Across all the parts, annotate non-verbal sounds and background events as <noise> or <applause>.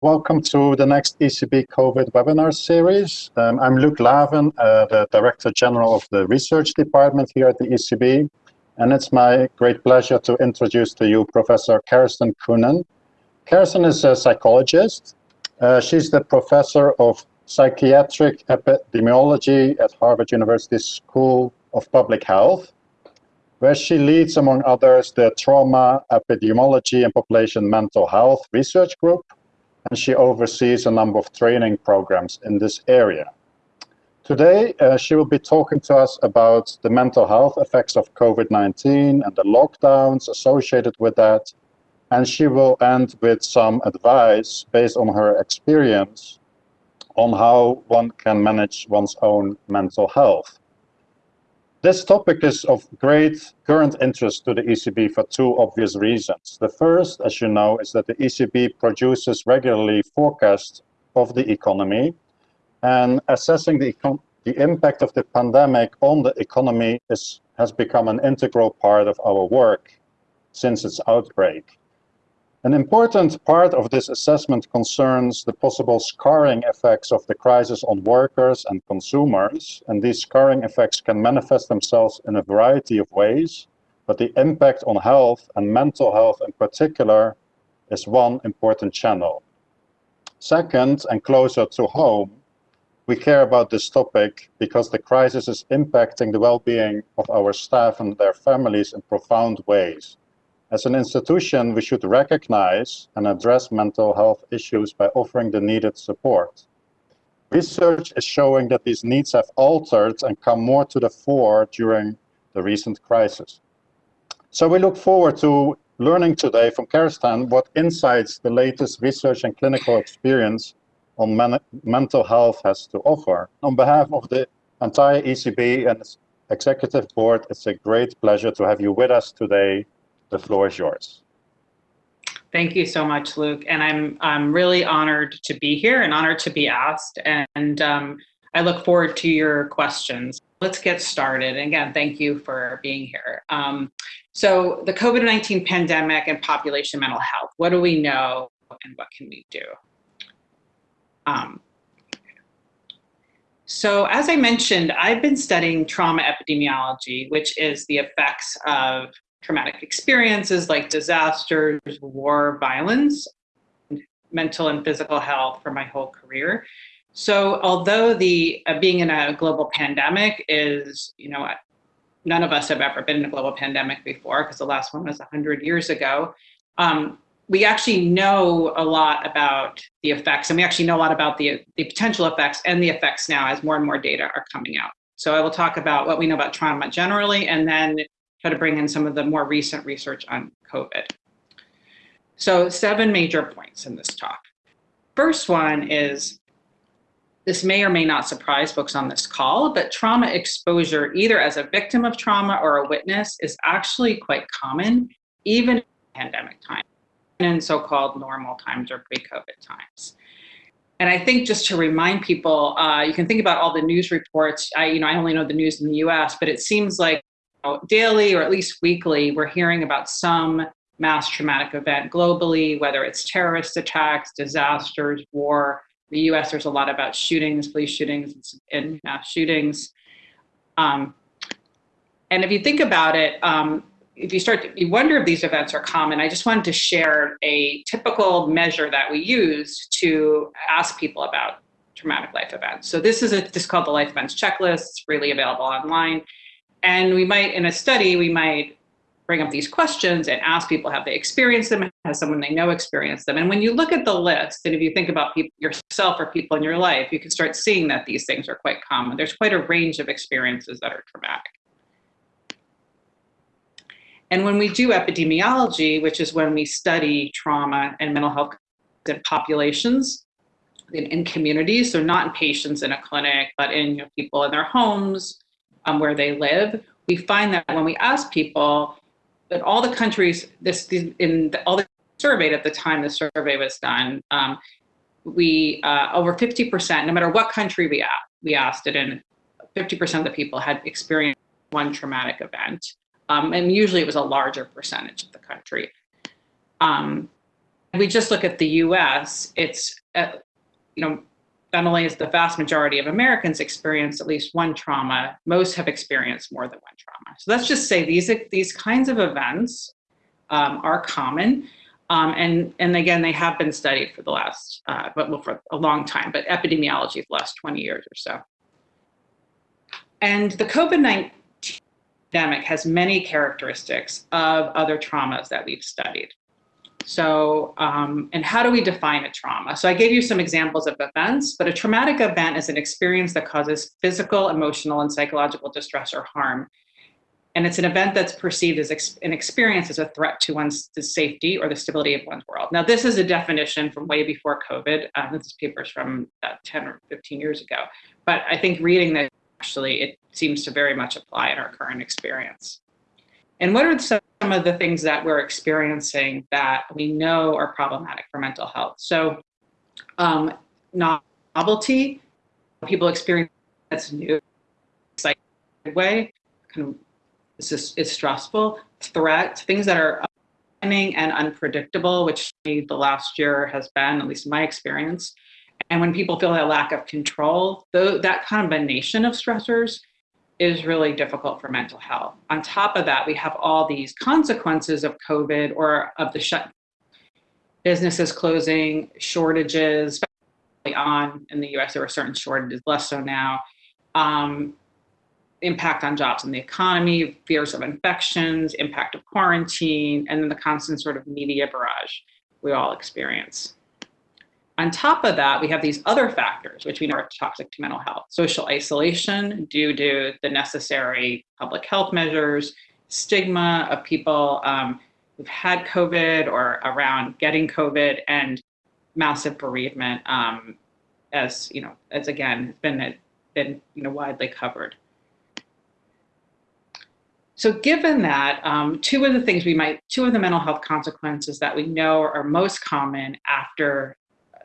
Welcome to the next ECB COVID webinar series. Um, I'm Luc Laeven, uh, the Director General of the Research Department here at the ECB. And it's my great pleasure to introduce to you Professor Karestan Koenen. Karestan is a psychologist. Uh, she's the Professor of Psychiatric Epidemiology at Harvard University School of Public Health, where she leads, among others, the Trauma, Epidemiology and Population Mental Health Research Group, and she oversees a number of training programs in this area. Today, uh, she will be talking to us about the mental health effects of COVID-19 and the lockdowns associated with that. And she will end with some advice based on her experience on how one can manage one's own mental health. This topic is of great current interest to the ECB for two obvious reasons. The first, as you know, is that the ECB produces regularly forecasts of the economy and assessing the, the impact of the pandemic on the economy is, has become an integral part of our work since its outbreak. An important part of this assessment concerns the possible scarring effects of the crisis on workers and consumers, and these scarring effects can manifest themselves in a variety of ways, but the impact on health and mental health in particular is one important channel. Second, and closer to home, we care about this topic because the crisis is impacting the well-being of our staff and their families in profound ways. As an institution, we should recognize and address mental health issues by offering the needed support. Research is showing that these needs have altered and come more to the fore during the recent crisis. So we look forward to learning today from Karestan what insights the latest research and clinical experience on men mental health has to offer. On behalf of the entire ECB and its executive board, it's a great pleasure to have you with us today the floor is yours. Thank you so much, Luc. And I'm, I'm really honored to be here and honored to be asked. And um, I look forward to your questions. Let's get started. And again, thank you for being here. Um, so the COVID-19 pandemic and population mental health, what do we know and what can we do? Um, so as I mentioned, I've been studying trauma epidemiology, which is the effects of traumatic experiences like disasters, war, violence, mental and physical health for my whole career. So although the uh, being in a global pandemic is, you know, none of us have ever been in a global pandemic before because the last one was 100 years ago. Um, we actually know a lot about the effects and we actually know a lot about the, the potential effects and the effects now as more and more data are coming out. So I will talk about what we know about trauma generally and then try to bring in some of the more recent research on COVID. So seven major points in this talk. First one is, this may or may not surprise folks on this call, but trauma exposure, either as a victim of trauma or a witness, is actually quite common, even in pandemic times and in so-called normal times or pre-COVID times. And I think just to remind people, uh, you can think about all the news reports. I, you know, I only know the news in the U.S., but it seems like daily or at least weekly, we're hearing about some mass traumatic event globally, whether it's terrorist attacks, disasters, war. The US, there's a lot about shootings, police shootings, and mass shootings. Um, and if you think about it, um, if you start to you wonder if these events are common, I just wanted to share a typical measure that we use to ask people about traumatic life events. So this is a, this is called the life events checklist. It's freely available online. And we might, in a study, we might bring up these questions and ask people, have they experienced them? Has someone they know experienced them? And when you look at the list, and if you think about people, yourself or people in your life, you can start seeing that these things are quite common. There's quite a range of experiences that are traumatic. And when we do epidemiology, which is when we study trauma and mental health in populations, in, in communities, so not in patients in a clinic, but in you know, people in their homes, um, where they live, we find that when we ask people that all the countries, this in the, all the surveyed at the time the survey was done, um, we uh, over 50%, no matter what country we we asked it in, 50% of the people had experienced one traumatic event. Um, and usually it was a larger percentage of the country. Um, we just look at the US, it's, uh, you know, not only is the vast majority of Americans experience at least one trauma, most have experienced more than one trauma. So let's just say these, these kinds of events um, are common. Um, and, and again, they have been studied for the last, uh, but well, for a long time, but epidemiology for the last 20 years or so. And the COVID-19 pandemic has many characteristics of other traumas that we've studied. So, um, and how do we define a trauma? So I gave you some examples of events, but a traumatic event is an experience that causes physical, emotional, and psychological distress or harm. And it's an event that's perceived as ex an experience as a threat to one's safety or the stability of one's world. Now, this is a definition from way before COVID. Uh, this paper is from uh, 10 or 15 years ago. But I think reading this, actually, it seems to very much apply in our current experience. And what are some of the things that we're experiencing that we know are problematic for mental health? So um, novelty, people experience that's new, exciting way, kind of this is, is stressful. Threat, things that are timing and unpredictable, which the last year has been, at least in my experience. And when people feel that lack of control, though that combination of stressors is really difficult for mental health. On top of that, we have all these consequences of COVID or of the shut businesses closing, shortages especially on in the US, there were certain shortages, less so now. Um, impact on jobs and the economy, fears of infections, impact of quarantine, and then the constant sort of media barrage we all experience. On top of that, we have these other factors, which we know are toxic to mental health. Social isolation due to the necessary public health measures, stigma of people um, who've had COVID or around getting COVID, and massive bereavement, um, as you know, as again, been been you know widely covered. So given that, um, two of the things we might, two of the mental health consequences that we know are most common after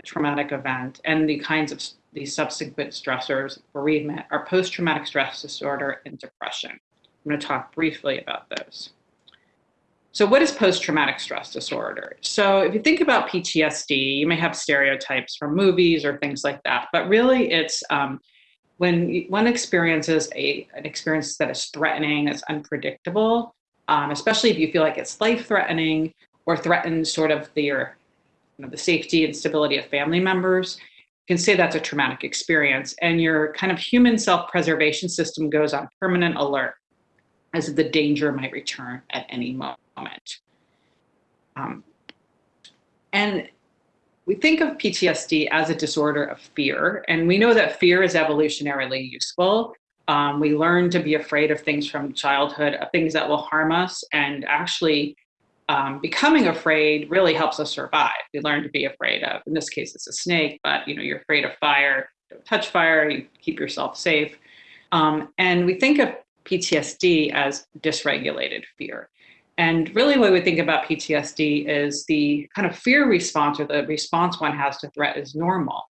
traumatic event and the kinds of these subsequent stressors, bereavement, are post-traumatic stress disorder and depression. I'm going to talk briefly about those. So what is post-traumatic stress disorder? So if you think about PTSD, you may have stereotypes from movies or things like that, but really it's um, when one experiences a, an experience that is threatening, that's unpredictable, um, especially if you feel like it's life-threatening or threatens sort of your you know, the safety and stability of family members, you can say that's a traumatic experience. And your kind of human self-preservation system goes on permanent alert as the danger might return at any moment. Um, and we think of PTSD as a disorder of fear, and we know that fear is evolutionarily useful. Um, we learn to be afraid of things from childhood, of things that will harm us, and actually um, becoming afraid really helps us survive. We learn to be afraid of, in this case, it's a snake, but you know, you're afraid of fire, don't touch fire, you keep yourself safe. Um, and we think of PTSD as dysregulated fear. And really what we think about PTSD is the kind of fear response or the response one has to threat is normal.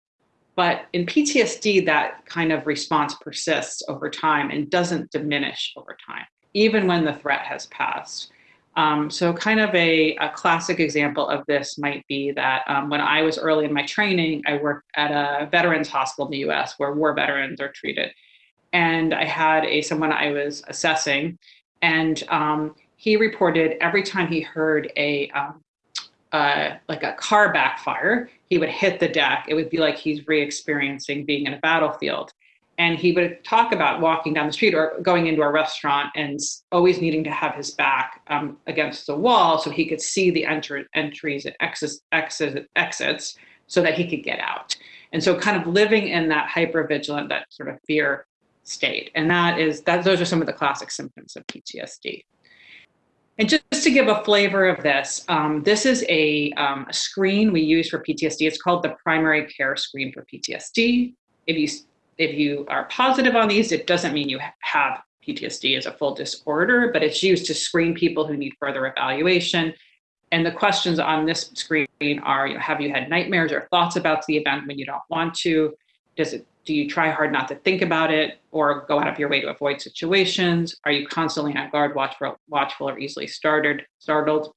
But in PTSD, that kind of response persists over time and doesn't diminish over time, even when the threat has passed. Um, so kind of a, a, classic example of this might be that um, when I was early in my training, I worked at a veterans hospital in the US where war veterans are treated. And I had a someone I was assessing and um, he reported every time he heard a um, uh, like a car backfire, he would hit the deck. It would be like he's re-experiencing being in a battlefield and he would talk about walking down the street or going into a restaurant and always needing to have his back um, against the wall so he could see the enter entries and exits, exits, exits so that he could get out. And so kind of living in that hyper vigilant, that sort of fear state. And that is, that those are some of the classic symptoms of PTSD. And just, to give a flavor of this, um, this is a, um, a screen we use for PTSD. It's called the primary care screen for PTSD. If you if you are positive on these, it doesn't mean you have PTSD as a full disorder, but it's used to screen people who need further evaluation. And the questions on this screen are, you know, have you had nightmares or thoughts about the event when you don't want to? Does it, do you try hard not to think about it or go out of your way to avoid situations? Are you constantly on guard, watchful, watchful or easily started, startled?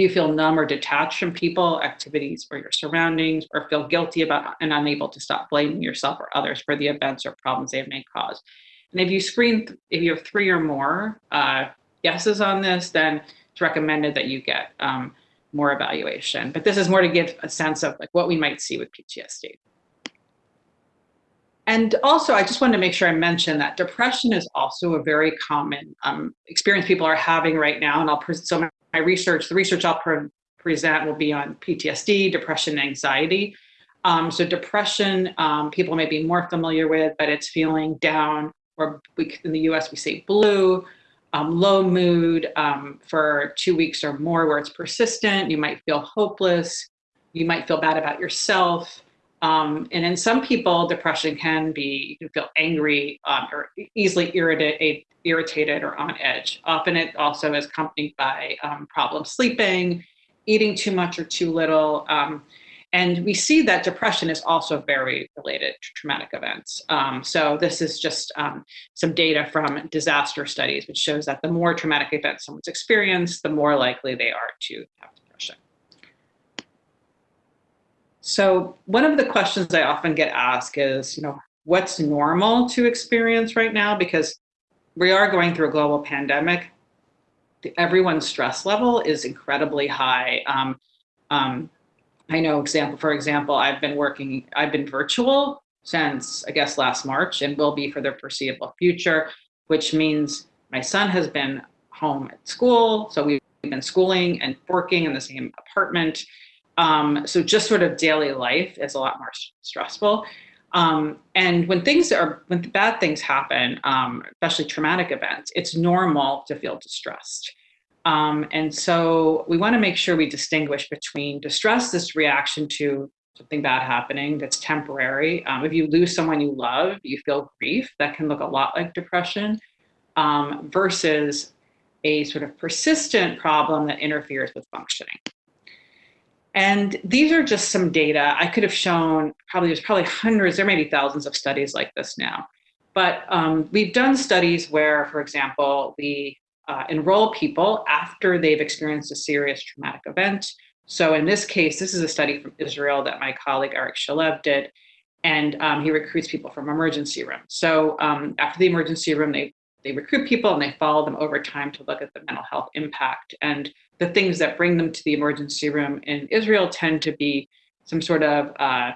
Do you feel numb or detached from people, activities, or your surroundings, or feel guilty about and unable to stop blaming yourself or others for the events or problems they may cause? And if you screen, if you have three or more uh, yeses on this, then it's recommended that you get um, more evaluation. But this is more to give a sense of like what we might see with PTSD. And also, I just wanted to make sure I mention that depression is also a very common um, experience people are having right now. And I'll so my research, the research I'll pre present will be on PTSD, depression, anxiety. Um, so depression, um, people may be more familiar with, but it's feeling down, or we, in the US we say blue, um, low mood um, for two weeks or more where it's persistent. You might feel hopeless. You might feel bad about yourself. Um, and in some people, depression can be, you can feel angry um, or easily irritated, irritated or on edge. Often it also is accompanied by um, problems sleeping, eating too much or too little. Um, and we see that depression is also very related to traumatic events. Um, so this is just um, some data from disaster studies, which shows that the more traumatic events someone's experienced, the more likely they are to have depression. So one of the questions I often get asked is, you know, what's normal to experience right now? Because we are going through a global pandemic. Everyone's stress level is incredibly high. Um, um, I know, example for example, I've been working, I've been virtual since I guess last March and will be for the foreseeable future, which means my son has been home at school. So we've been schooling and working in the same apartment. Um, so just sort of daily life is a lot more stressful. Um, and when things are, when bad things happen, um, especially traumatic events, it's normal to feel distressed. Um, and so we want to make sure we distinguish between distress, this reaction to something bad happening that's temporary. Um, if you lose someone you love, you feel grief, that can look a lot like depression, um, versus a sort of persistent problem that interferes with functioning. And these are just some data. I could have shown probably there's probably hundreds, there may be thousands of studies like this now. But um, we've done studies where, for example, we uh, enroll people after they've experienced a serious traumatic event. So in this case, this is a study from Israel that my colleague Arieh Shalev did, and um, he recruits people from emergency rooms. So um, after the emergency room, they they recruit people and they follow them over time to look at the mental health impact. And the things that bring them to the emergency room in Israel tend to be some sort of uh,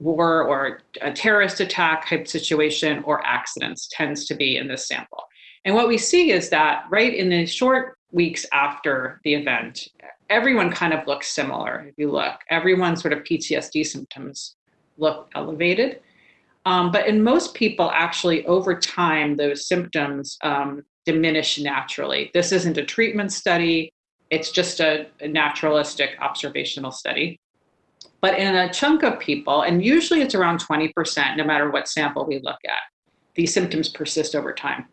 war or a terrorist attack type situation or accidents tends to be in this sample. And what we see is that right in the short weeks after the event, everyone kind of looks similar. If you look, everyone's sort of PTSD symptoms look elevated. Um, but in most people, actually, over time, those symptoms um, diminish naturally. This isn't a treatment study. It's just a, a naturalistic observational study. But in a chunk of people, and usually it's around 20%, no matter what sample we look at, these symptoms persist over time.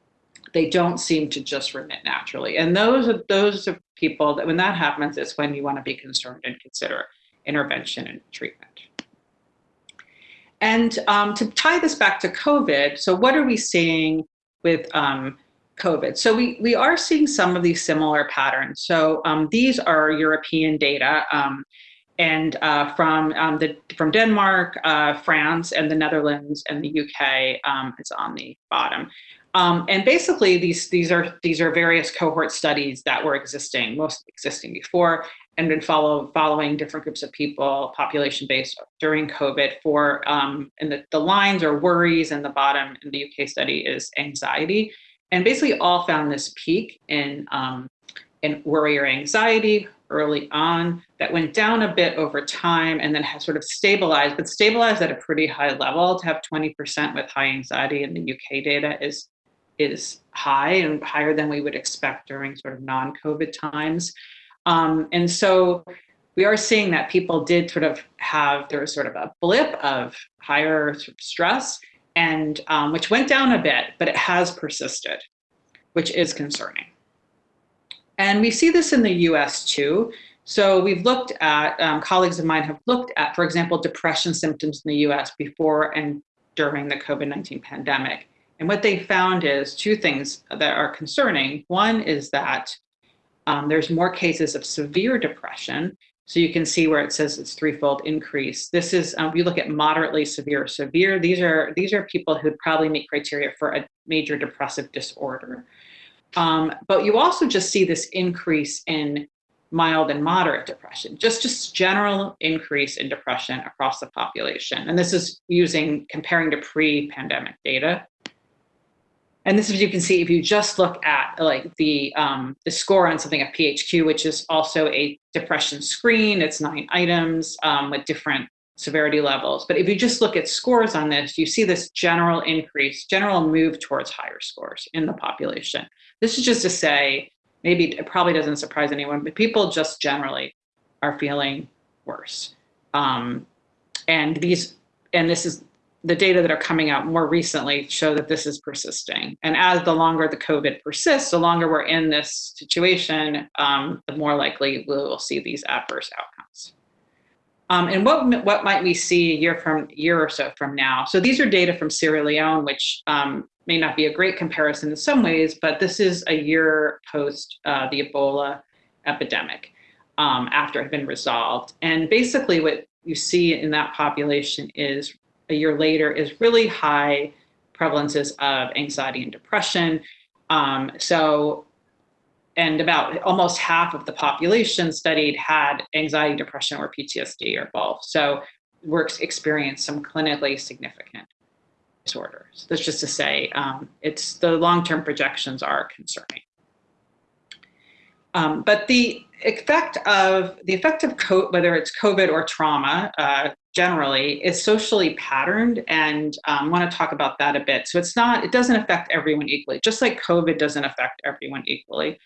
They don't seem to just remit naturally. And those are those are people that when that happens, it's when you want to be concerned and consider intervention and treatment. And um, to tie this back to COVID, so what are we seeing with um, COVID. So we, we are seeing some of these similar patterns. So um, these are European data um, and uh, from um, the from Denmark, uh, France, and the Netherlands and the UK um, is on the bottom. Um, and basically, these these are these are various cohort studies that were existing, most existing before, and been follow following different groups of people, population based during COVID. For um, and the the lines are worries, and the bottom in the UK study is anxiety and basically all found this peak in, um, in worry or anxiety early on that went down a bit over time and then has sort of stabilized, but stabilized at a pretty high level. To have 20% with high anxiety in the UK data is, is high and higher than we would expect during sort of non-COVID times. Um, and so we are seeing that people did sort of have, there was sort of a blip of higher stress and um, which went down a bit, but it has persisted, which is concerning. And we see this in the US too. So we've looked at, um, colleagues of mine have looked at, for example, depression symptoms in the US before and during the COVID-19 pandemic. And what they found is two things that are concerning. One is that um, there's more cases of severe depression. So you can see where it says it's threefold increase. This is, um, you look at moderately severe, severe, these are, these are people who probably meet criteria for a major depressive disorder. Um, but you also just see this increase in mild and moderate depression, just just general increase in depression across the population. And this is using comparing to pre-pandemic data. And this is you can see if you just look at like the um, the score on something a PHQ, which is also a depression screen. It's nine items um, with different severity levels. But if you just look at scores on this, you see this general increase, general move towards higher scores in the population. This is just to say maybe it probably doesn't surprise anyone, but people just generally are feeling worse. Um, and these, and this is the data that are coming out more recently show that this is persisting. And as the longer the COVID persists, the longer we're in this situation, um, the more likely we will see these adverse outcomes. Um, and what what might we see a year from year or so from now? So these are data from Sierra Leone, which um, may not be a great comparison in some ways, but this is a year post uh, the Ebola epidemic um, after it had been resolved. And basically what you see in that population is a year later is really high prevalences of anxiety and depression. Um, so, and about almost half of the population studied had anxiety, depression, or PTSD or both. So works experienced some clinically significant disorders. That's just to say, um, it's the long-term projections are concerning. Um, but the effect of the effect of COVID, whether it's COVID or trauma, uh, generally is socially patterned, and I um, want to talk about that a bit. So it's not, it doesn't affect everyone equally, just like COVID doesn't affect everyone equally.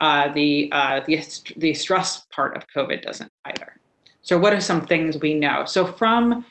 Uh, the uh, the the stress part of COVID doesn't either. So what are some things we know? So from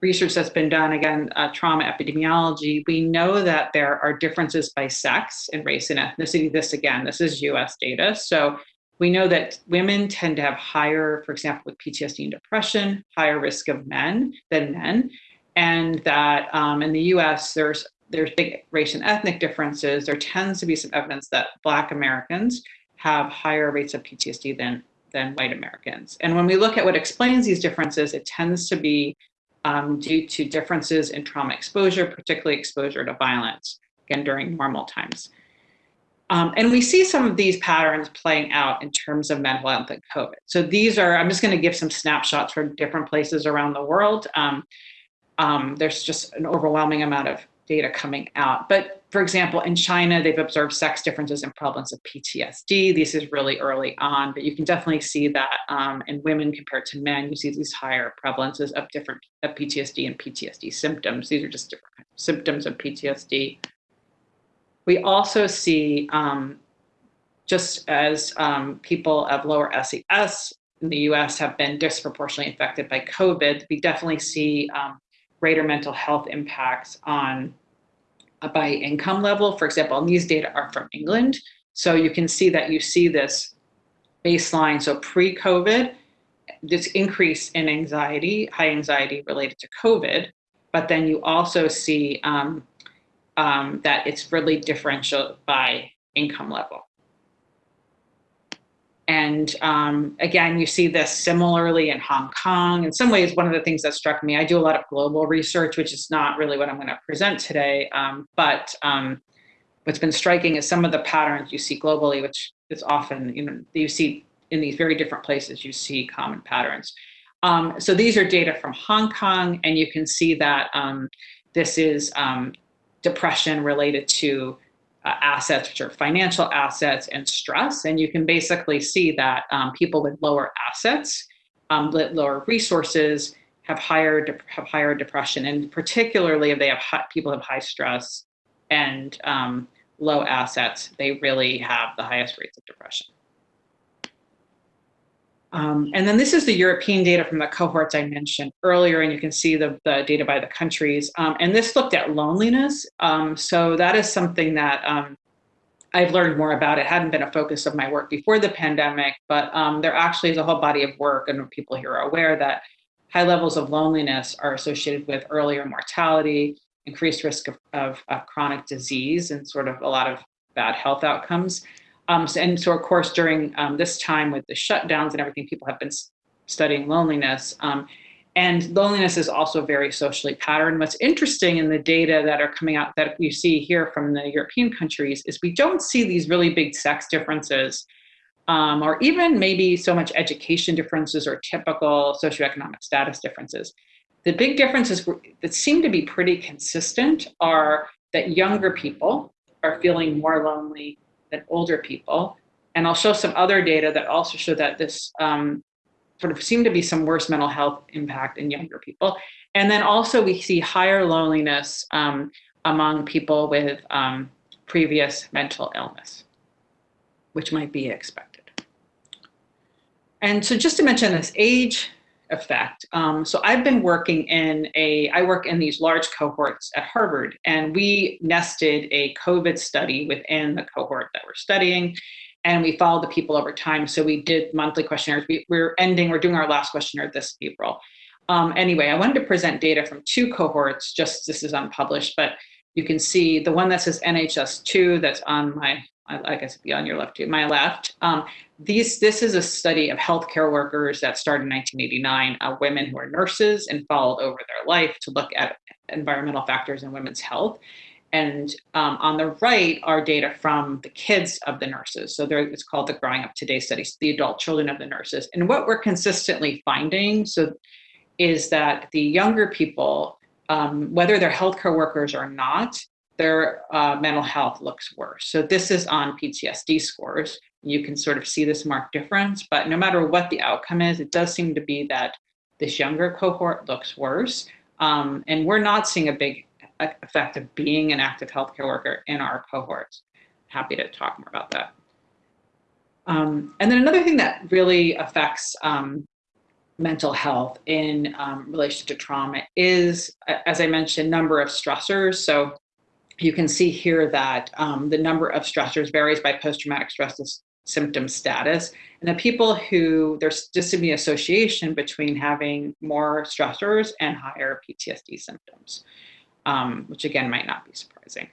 research that's been done, again, uh, trauma epidemiology, we know that there are differences by sex and race and ethnicity. This again, this is US data. So we know that women tend to have higher, for example, with PTSD and depression, higher risk of men than men. And that um, in the US, there's there's big race and ethnic differences. There tends to be some evidence that Black Americans have higher rates of PTSD than, than white Americans. And when we look at what explains these differences, it tends to be um, due to differences in trauma exposure, particularly exposure to violence, again, during normal times. Um, and we see some of these patterns playing out in terms of mental health and COVID. So these are, I'm just gonna give some snapshots from different places around the world. Um, um, there's just an overwhelming amount of data coming out. But for example, in China, they've observed sex differences in prevalence of PTSD. This is really early on, but you can definitely see that um, in women compared to men, you see these higher prevalences of different of PTSD and PTSD symptoms. These are just different symptoms of PTSD. We also see, um, just as um, people of lower SES in the US have been disproportionately affected by COVID, we definitely see um, greater mental health impacts on uh, by income level. For example, and these data are from England. So you can see that you see this baseline. So pre-COVID, this increase in anxiety, high anxiety related to COVID, but then you also see um, um, that it's really differential by income level. And um, again, you see this similarly in Hong Kong. In some ways, one of the things that struck me, I do a lot of global research, which is not really what I'm going to present today. Um, but um, what's been striking is some of the patterns you see globally, which is often, you know, you see in these very different places, you see common patterns. Um, so these are data from Hong Kong, and you can see that um, this is um, depression related to uh, assets, which are financial assets and stress. And you can basically see that um, people with lower assets, um, lower resources, have higher have higher depression, and particularly if they have high, people have high stress and um, low assets, they really have the highest rates of depression. Um, and then this is the European data from the cohorts I mentioned earlier, and you can see the, the data by the countries. Um, and this looked at loneliness. Um, so that is something that um, I've learned more about. It hadn't been a focus of my work before the pandemic, but um, there actually is a whole body of work, and people here are aware that high levels of loneliness are associated with earlier mortality, increased risk of, of, of chronic disease, and sort of a lot of bad health outcomes. Um, and so, of course, during um, this time with the shutdowns and everything, people have been studying loneliness. Um, and loneliness is also very socially patterned. What's interesting in the data that are coming out that we see here from the European countries is we don't see these really big sex differences um, or even maybe so much education differences or typical socioeconomic status differences. The big differences that seem to be pretty consistent are that younger people are feeling more lonely than older people. And I'll show some other data that also show that this um, sort of seem to be some worse mental health impact in younger people. And then also we see higher loneliness um, among people with um, previous mental illness, which might be expected. And so just to mention this age effect. Um, so I've been working in a, I work in these large cohorts at Harvard, and we nested a COVID study within the cohort that we're studying and we followed the people over time. So we did monthly questionnaires. We, are ending, we're doing our last questionnaire this April. Um, anyway, I wanted to present data from two cohorts, just this is unpublished, but you can see the one that says NHS2 that's on my, I guess be on your left my left. Um, these, this is a study of healthcare workers that started in 1989, uh, women who are nurses and followed over their life to look at environmental factors in women's health. And um, on the right are data from the kids of the nurses. So there, it's called the Growing Up Today studies, the adult children of the nurses. And what we're consistently finding so is that the younger people, um, whether they're healthcare workers or not, their uh, mental health looks worse. So this is on PTSD scores. You can sort of see this marked difference, but no matter what the outcome is, it does seem to be that this younger cohort looks worse. Um, and we're not seeing a big effect of being an active healthcare worker in our cohorts. Happy to talk more about that. Um, and then another thing that really affects um, mental health in um, relation to trauma is, as I mentioned, number of stressors. So you can see here that um, the number of stressors varies by post-traumatic stress symptom status. And the people who, there's just be association between having more stressors and higher PTSD symptoms um, which again might not be surprising.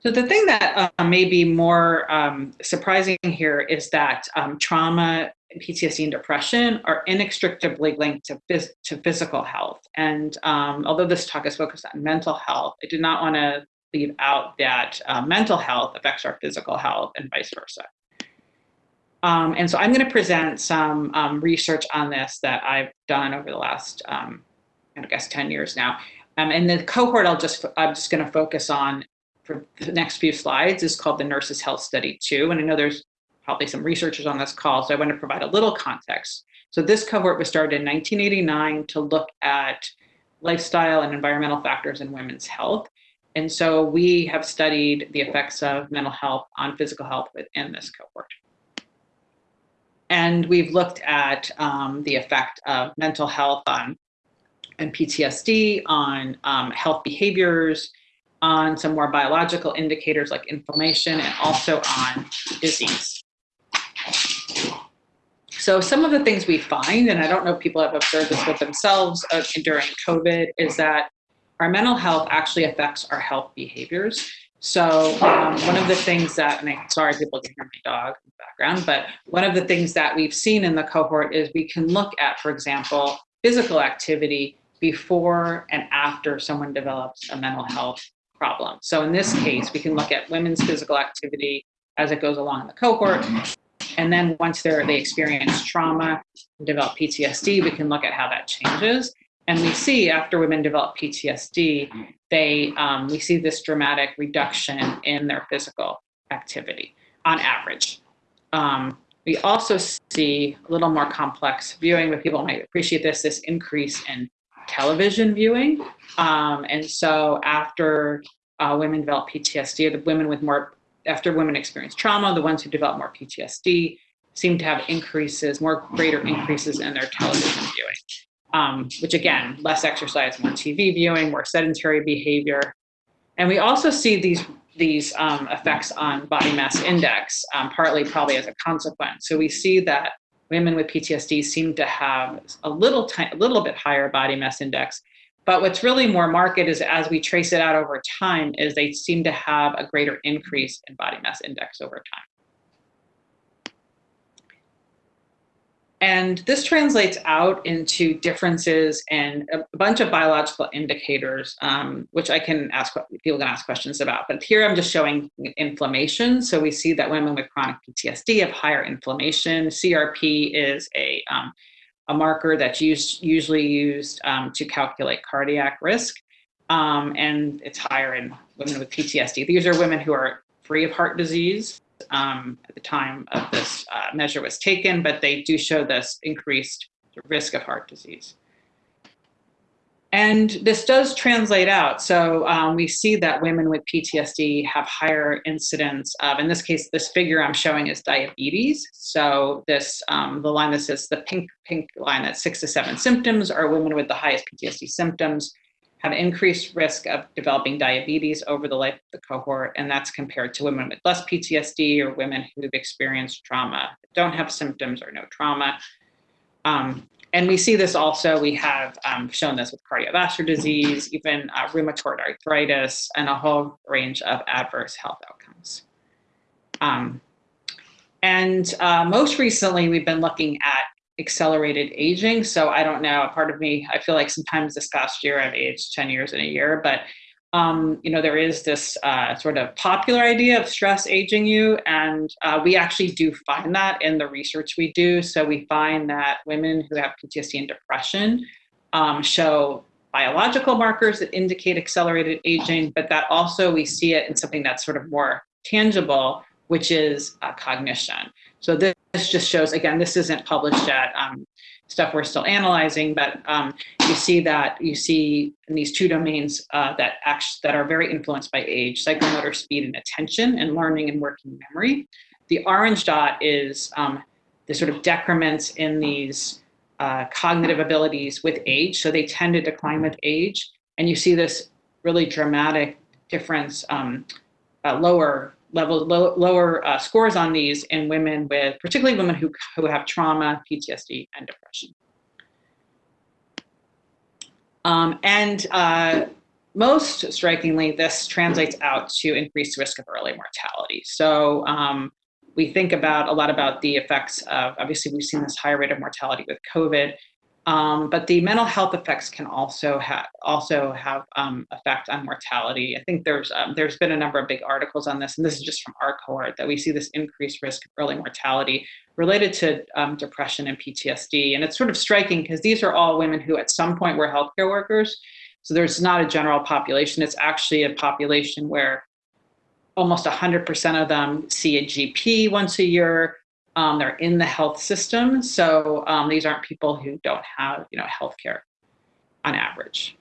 So the thing that uh, may be more um, surprising here is that um, trauma, PTSD, and depression are inextricably linked to, phys to physical health. And um, although this talk is focused on mental health, I did not want to leave out that uh, mental health affects our physical health and vice versa. Um, and so I'm going to present some um, research on this that I've done over the last um, I guess 10 years now. Um, and the cohort I'll just, I'm just gonna focus on for the next few slides is called the Nurses Health Study 2. And I know there's probably some researchers on this call, so I want to provide a little context. So this cohort was started in 1989 to look at lifestyle and environmental factors in women's health. And so we have studied the effects of mental health on physical health within this cohort. And we've looked at um, the effect of mental health on and PTSD, on um, health behaviors, on some more biological indicators like inflammation, and also on disease. So some of the things we find, and I don't know if people have observed this with themselves uh, during COVID, is that our mental health actually affects our health behaviors. So um, one of the things that, and I'm sorry people can hear my dog in the background, but one of the things that we've seen in the cohort is we can look at, for example, physical activity before and after someone develops a mental health problem. So in this case, we can look at women's physical activity as it goes along in the cohort. And then once they experience trauma and develop PTSD, we can look at how that changes. And we see after women develop PTSD, they, um, we see this dramatic reduction in their physical activity on average. Um, we also see a little more complex viewing, but people might appreciate this, this increase in television viewing. Um, and so after uh, women develop PTSD, the women with more, after women experience trauma, the ones who develop more PTSD seem to have increases, more greater increases in their television viewing. Um, which again, less exercise, more TV viewing, more sedentary behavior. And we also see these these um, effects on body mass index, um, partly probably as a consequence. So we see that women with PTSD seem to have a little, a little bit higher body mass index, But what's really more marked is as we trace it out over time, is they seem to have a greater increase in body mass index over time. And this translates out into differences in a bunch of biological indicators, um, which I can ask, people can ask questions about. But here I'm just showing inflammation. So we see that women with chronic PTSD have higher inflammation. CRP is a, um, a marker that's used, usually used um, to calculate cardiac risk. Um, and it's higher in women with PTSD. These are women who are free of heart disease um, at the time of this uh, measure was taken, but they do show this increased risk of heart disease. And this does translate out. So um, we see that women with PTSD have higher incidence of, in this case, this figure I'm showing is diabetes. So this, um, the line that says the pink, pink line that's six to seven symptoms are women with the highest PTSD symptoms have increased risk of developing diabetes over the life of the cohort, and that's compared to women with less PTSD or women who've experienced trauma, don't have symptoms or no trauma. Um, and we see this also, we have um, shown this with cardiovascular disease, even uh, rheumatoid arthritis, and a whole range of adverse health outcomes. Um, and uh, most recently, we've been looking at accelerated aging. So I don't know, part of me, I feel like sometimes this past year I've aged 10 years in a year, but um, you know, there is this uh, sort of popular idea of stress aging you. And uh, we actually do find that in the research we do. So we find that women who have PTSD and depression um, show biological markers that indicate accelerated aging, but that also we see it in something that's sort of more tangible, which is uh, cognition. So this, just shows, again, this isn't published yet, um, stuff we're still analyzing, but um, you see that you see in these two domains uh, that act, that are very influenced by age, psychomotor speed and attention and learning and working memory. The orange dot is um, the sort of decrements in these uh, cognitive abilities with age. So they tend to decline with age. And you see this really dramatic difference, um, uh, lower level low, lower uh, scores on these in women with, particularly women who, who have trauma, PTSD, and depression. Um, and uh, most strikingly, this translates out to increased risk of early mortality. So um, we think about a lot about the effects of, obviously we've seen this higher rate of mortality with COVID, um, but the mental health effects can also have also have um, effect on mortality. I think there's um, there's been a number of big articles on this, and this is just from our cohort that we see this increased risk of early mortality related to um, depression and PTSD. And it's sort of striking because these are all women who at some point were healthcare workers. So there's not a general population. It's actually a population where almost 100% of them see a GP once a year. Um, they're in the health system. So um, these aren't people who don't have, you know, healthcare on average.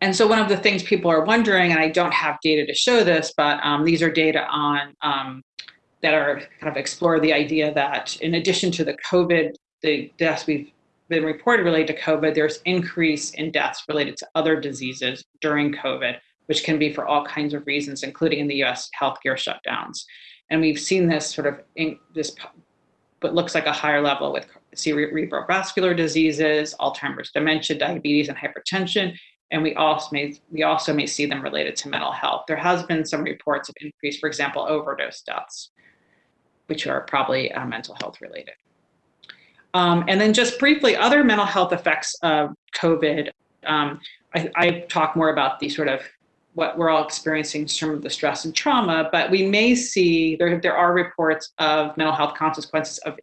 And so one of the things people are wondering, and I don't have data to show this, but um, these are data on um, that are kind of explore the idea that in addition to the COVID, the deaths we've been reported related to COVID, there's increase in deaths related to other diseases during COVID, which can be for all kinds of reasons, including in the US healthcare shutdowns. And we've seen this sort of in this, what looks like a higher level with cerebrovascular diseases, Alzheimer's, dementia, diabetes, and hypertension. And we also may we also may see them related to mental health. There has been some reports of increase, for example, overdose deaths, which are probably uh, mental health related. Um, and then just briefly, other mental health effects of COVID. Um, I, I talk more about the sort of what we're all experiencing some of the stress and trauma, but we may see, there, there are reports of mental health consequences of,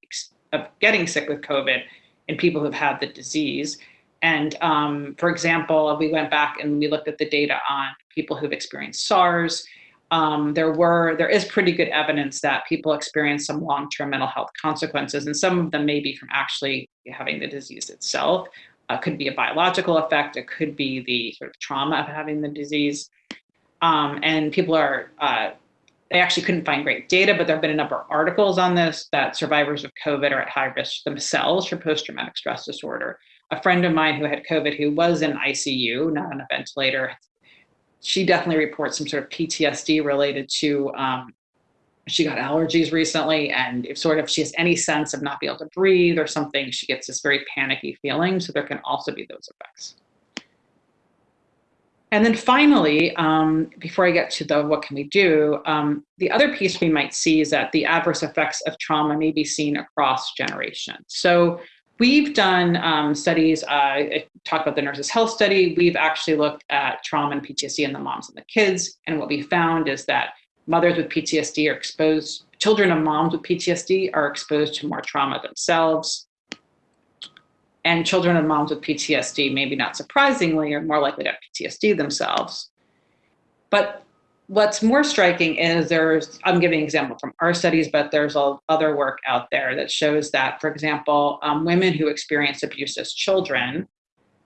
of getting sick with COVID in people who've had the disease. And um, for example, we went back and we looked at the data on people who've experienced SARS. Um, there were, there is pretty good evidence that people experience some long-term mental health consequences, and some of them may be from actually having the disease itself. Uh, could be a biological effect. It could be the sort of trauma of having the disease. Um, and people are, uh, they actually couldn't find great data, but there have been a number of articles on this that survivors of COVID are at high risk themselves for post-traumatic stress disorder. A friend of mine who had COVID who was in ICU, not on a ventilator, she definitely reports some sort of PTSD related to um, she got allergies recently and if sort of she has any sense of not being able to breathe or something, she gets this very panicky feeling. So there can also be those effects. And then finally, um, before I get to the what can we do, um, the other piece we might see is that the adverse effects of trauma may be seen across generations. So we've done um, studies, uh, I talked about the nurses health study, we've actually looked at trauma and PTSD in the moms and the kids. And what we found is that mothers with PTSD are exposed, children of moms with PTSD are exposed to more trauma themselves and children of moms with PTSD, maybe not surprisingly, are more likely to have PTSD themselves. But what's more striking is there's, I'm giving an example from our studies, but there's other work out there that shows that, for example, um, women who experience abuse as children,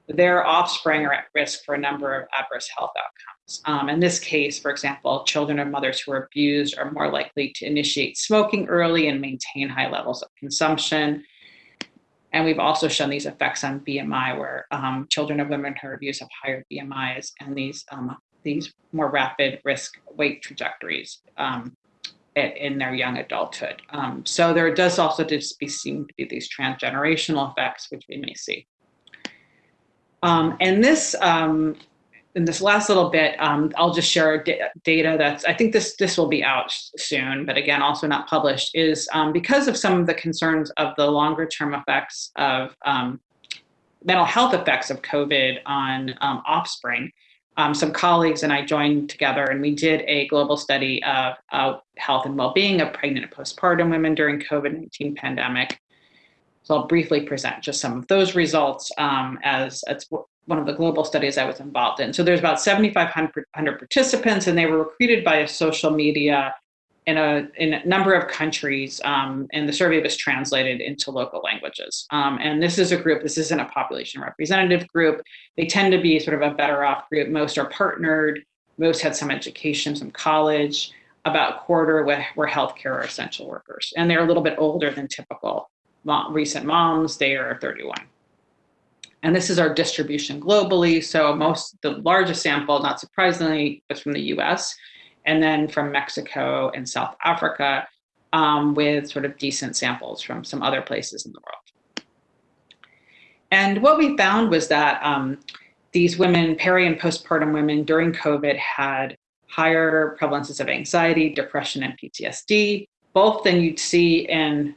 their offspring are at risk for a number of adverse health outcomes. Um, in this case, for example, children of mothers who are abused are more likely to initiate smoking early and maintain high levels of consumption. And we've also shown these effects on BMI where um, children of women who are abused have higher BMIs and these, um, these more rapid risk weight trajectories um, in their young adulthood. Um, so there does also just be seem to be these transgenerational effects, which we may see. Um, and this um, in this last little bit, um, I'll just share data that's, I think this, this will be out soon, but again, also not published, is um, because of some of the concerns of the longer term effects of um, mental health effects of COVID on um, offspring, um, some colleagues and I joined together and we did a global study of uh, health and well-being of pregnant and postpartum women during COVID-19 pandemic. So I'll briefly present just some of those results um, as it's one of the global studies I was involved in. So there's about 7,500 participants and they were recruited by a social media in a, in a number of countries um, and the survey was translated into local languages. Um, and this is a group, this isn't a population representative group. They tend to be sort of a better off group. Most are partnered, most had some education, some college, about a quarter were healthcare or essential workers. And they're a little bit older than typical mom, recent moms, they are 31. And this is our distribution globally. So most, the largest sample, not surprisingly, was from the US, and then from Mexico and South Africa, um, with sort of decent samples from some other places in the world. And what we found was that um, these women, peri and postpartum women during COVID had higher prevalences of anxiety, depression, and PTSD, both than you'd see in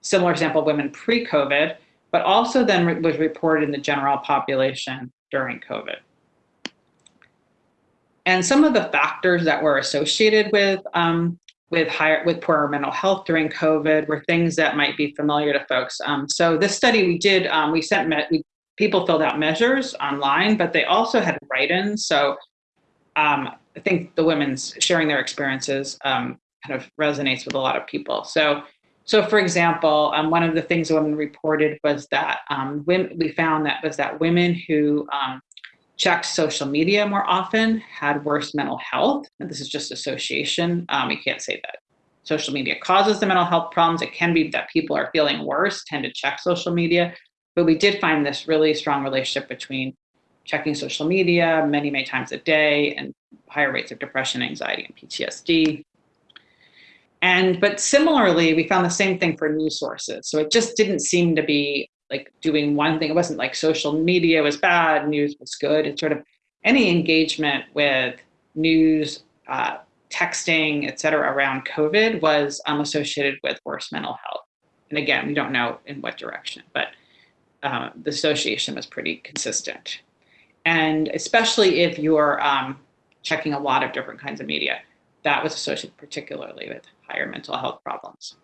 similar sample women pre-COVID, but also then was reported in the general population during COVID. And some of the factors that were associated with um, with higher with poorer mental health during COVID were things that might be familiar to folks. Um, so this study we did, um, we sent we, people filled out measures online, but they also had write-ins. So um, I think the women's sharing their experiences um, kind of resonates with a lot of people. So so for example, um, one of the things women reported was that um, women, we found that was that women who um, checked social media more often had worse mental health. And this is just association. Um, you can't say that social media causes the mental health problems. It can be that people are feeling worse, tend to check social media. But we did find this really strong relationship between checking social media many, many times a day and higher rates of depression, anxiety, and PTSD. And, but similarly, we found the same thing for news sources. So it just didn't seem to be like doing one thing. It wasn't like social media was bad, news was good. It's sort of any engagement with news, uh, texting, et cetera, around COVID was um, associated with worse mental health. And again, we don't know in what direction, but uh, the association was pretty consistent. And especially if you're um, checking a lot of different kinds of media, that was associated particularly with higher mental health problems.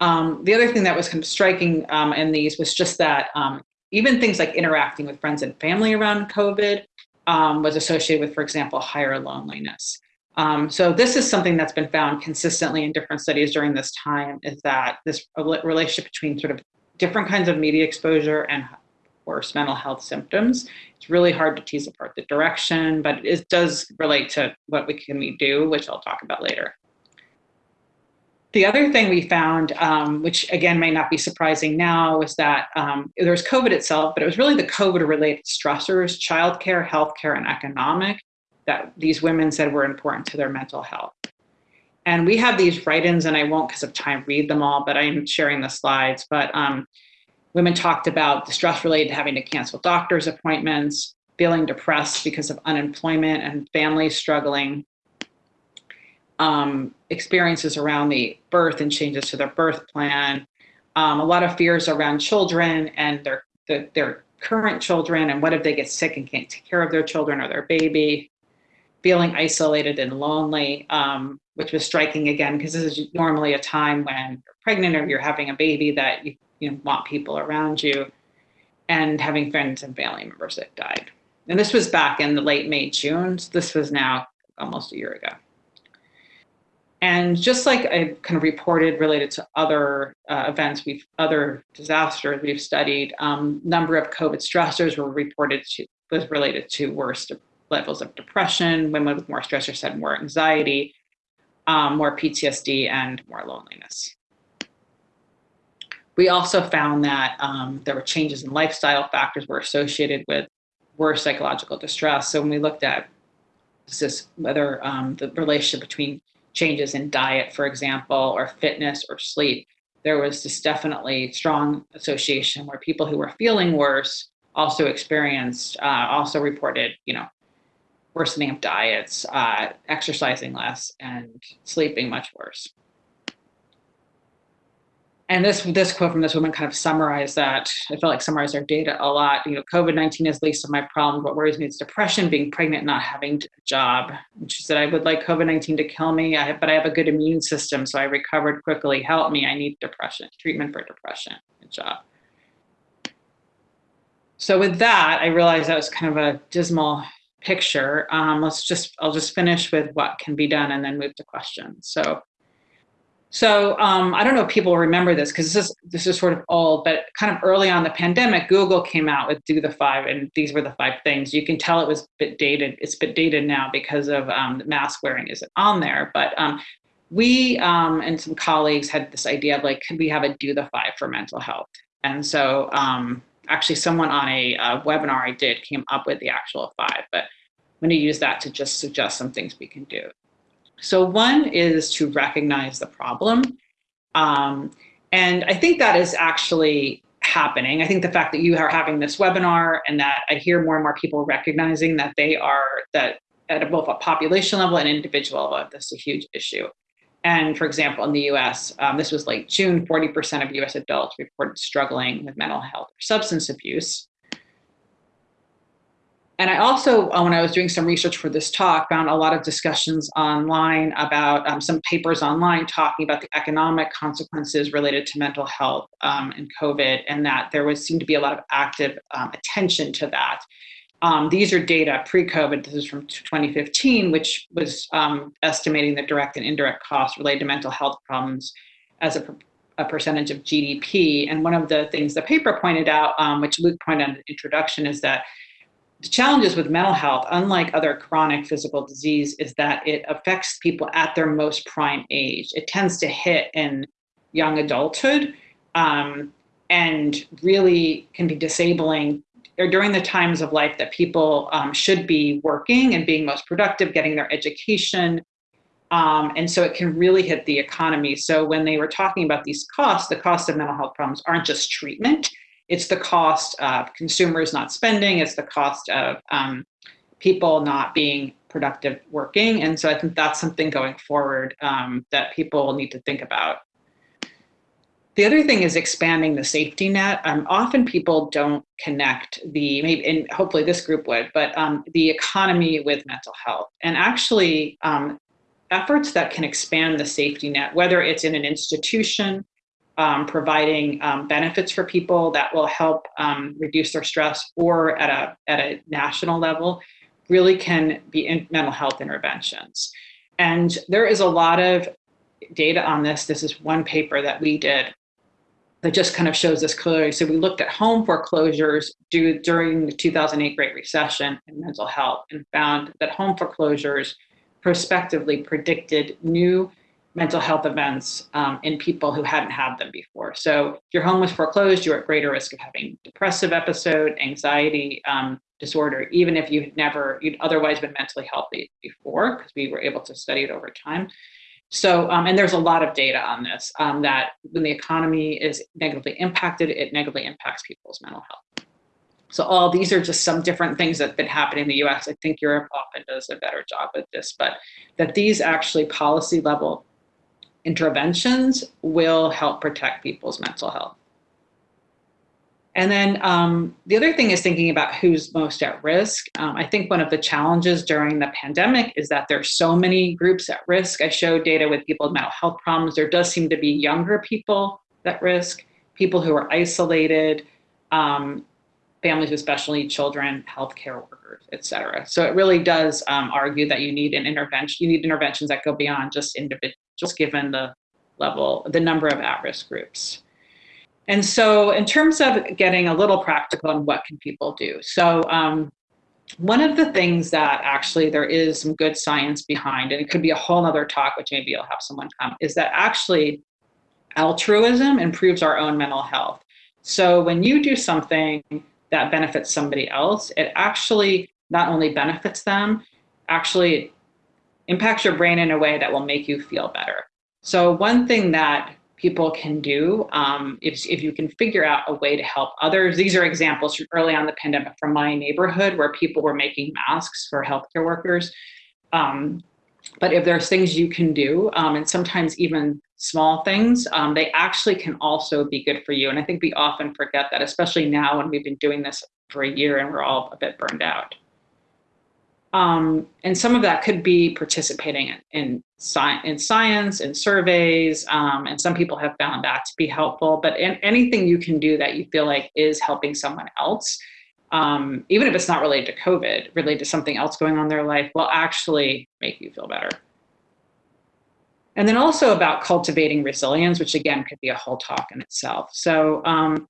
Um, the other thing that was kind of striking um, in these was just that um, even things like interacting with friends and family around COVID um, was associated with, for example, higher loneliness. Um, so this is something that's been found consistently in different studies during this time is that this relationship between sort of different kinds of media exposure and worse mental health symptoms. It's really hard to tease apart the direction, but it does relate to what we can we do, which I'll talk about later. The other thing we found, um, which again may not be surprising now, was that um, there was COVID itself, but it was really the COVID-related stressors, childcare, healthcare, and economic, that these women said were important to their mental health. And we have these write-ins, and I won't because of time read them all, but I'm sharing the slides. But um, Women talked about the stress related to having to cancel doctor's appointments, feeling depressed because of unemployment and families struggling, um, experiences around the birth and changes to their birth plan, um, a lot of fears around children and their, the, their current children and what if they get sick and can't take care of their children or their baby, feeling isolated and lonely, um, which was striking again because this is normally a time when you're pregnant or you're having a baby that you, you know, want people around you and having friends and family members that died. And this was back in the late May, June. So this was now almost a year ago. And just like I kind of reported related to other uh, events, we've other disasters we've studied, um, number of COVID stressors were reported to was related to worse levels of depression. Women with more stressors had more anxiety, um, more PTSD, and more loneliness. We also found that um, there were changes in lifestyle factors were associated with worse psychological distress. So when we looked at this, whether um, the relationship between changes in diet, for example, or fitness or sleep, there was this definitely strong association where people who were feeling worse also experienced, uh, also reported, you know, worsening of diets, uh, exercising less, and sleeping much worse and this this quote from this woman kind of summarized that. I felt like summarized our data a lot. You know, COVID nineteen is least of my problems. What worries me is depression, being pregnant, not having a job. And she said, I would like COVID nineteen to kill me, I have, but I have a good immune system, so I recovered quickly. Help me! I need depression treatment for depression. Good job. So with that, I realized that was kind of a dismal picture. Um, let's just I'll just finish with what can be done and then move to questions. So so um, I don't know if people remember this because this is this is sort of old, but kind of early on the pandemic, Google came out with do the five, and these were the five things. You can tell it was bit dated. It's bit dated now because of um, mask wearing isn't on there. But um, we um, and some colleagues had this idea of like, could we have a do the five for mental health? And so um, actually, someone on a, a webinar I did came up with the actual five, but I'm going to use that to just suggest some things we can do. So one is to recognize the problem. Um, and I think that is actually happening. I think the fact that you are having this webinar and that I hear more and more people recognizing that they are, that at both a population level and individual level, this is a huge issue. And for example, in the US, um, this was late June, 40% of US adults reported struggling with mental health or substance abuse. And I also, uh, when I was doing some research for this talk, found a lot of discussions online about um, some papers online talking about the economic consequences related to mental health um, and COVID, and that there was seemed to be a lot of active um, attention to that. Um, these are data pre-COVID. This is from 2015, which was um, estimating the direct and indirect costs related to mental health problems as a a percentage of GDP. And one of the things the paper pointed out, um, which Luc pointed out in the introduction, is that the challenges with mental health, unlike other chronic physical disease, is that it affects people at their most prime age. It tends to hit in young adulthood um, and really can be disabling during the times of life that people um, should be working and being most productive, getting their education. Um, and so it can really hit the economy. So when they were talking about these costs, the cost of mental health problems aren't just treatment, it's the cost of consumers not spending, it's the cost of um, people not being productive working. And so I think that's something going forward um, that people need to think about. The other thing is expanding the safety net. Um, often people don't connect the, maybe, and hopefully this group would, but um, the economy with mental health. And actually, um, efforts that can expand the safety net, whether it's in an institution, um, providing um, benefits for people that will help um, reduce their stress or at a, at a national level really can be in mental health interventions. And there is a lot of data on this. This is one paper that we did that just kind of shows this clearly. So we looked at home foreclosures due, during the 2008 Great Recession and mental health and found that home foreclosures prospectively predicted new mental health events um, in people who hadn't had them before. So if your home was foreclosed, you're at greater risk of having depressive episode, anxiety um, disorder, even if you had never, you'd otherwise been mentally healthy before, because we were able to study it over time. So, um, and there's a lot of data on this, um, that when the economy is negatively impacted, it negatively impacts people's mental health. So all these are just some different things that have been happening in the US. I think Europe often does a better job with this, but that these actually policy level interventions will help protect people's mental health. And then um, the other thing is thinking about who's most at risk. Um, I think one of the challenges during the pandemic is that there's so many groups at risk. I showed data with people with mental health problems. There does seem to be younger people at risk, people who are isolated, um, families with special needs children, healthcare workers, et cetera. So it really does um, argue that you need an intervention. You need interventions that go beyond just individuals, just given the level, the number of at-risk groups. And so in terms of getting a little practical on what can people do. So um, one of the things that actually there is some good science behind, and it could be a whole other talk, which maybe you'll have someone come, is that actually altruism improves our own mental health. So when you do something that benefits somebody else, it actually not only benefits them, actually impacts your brain in a way that will make you feel better. So one thing that people can do um, if, if you can figure out a way to help others. These are examples from early on the pandemic from my neighborhood where people were making masks for healthcare workers. Um, but if there's things you can do, um, and sometimes even small things, um, they actually can also be good for you. And I think we often forget that, especially now when we've been doing this for a year and we're all a bit burned out. Um, and some of that could be participating in, in, sci in science, in surveys, um, and some people have found that to be helpful. But in, anything you can do that you feel like is helping someone else, um, even if it's not related to COVID, related to something else going on in their life, will actually make you feel better. And then also about cultivating resilience, which again could be a whole talk in itself. So um,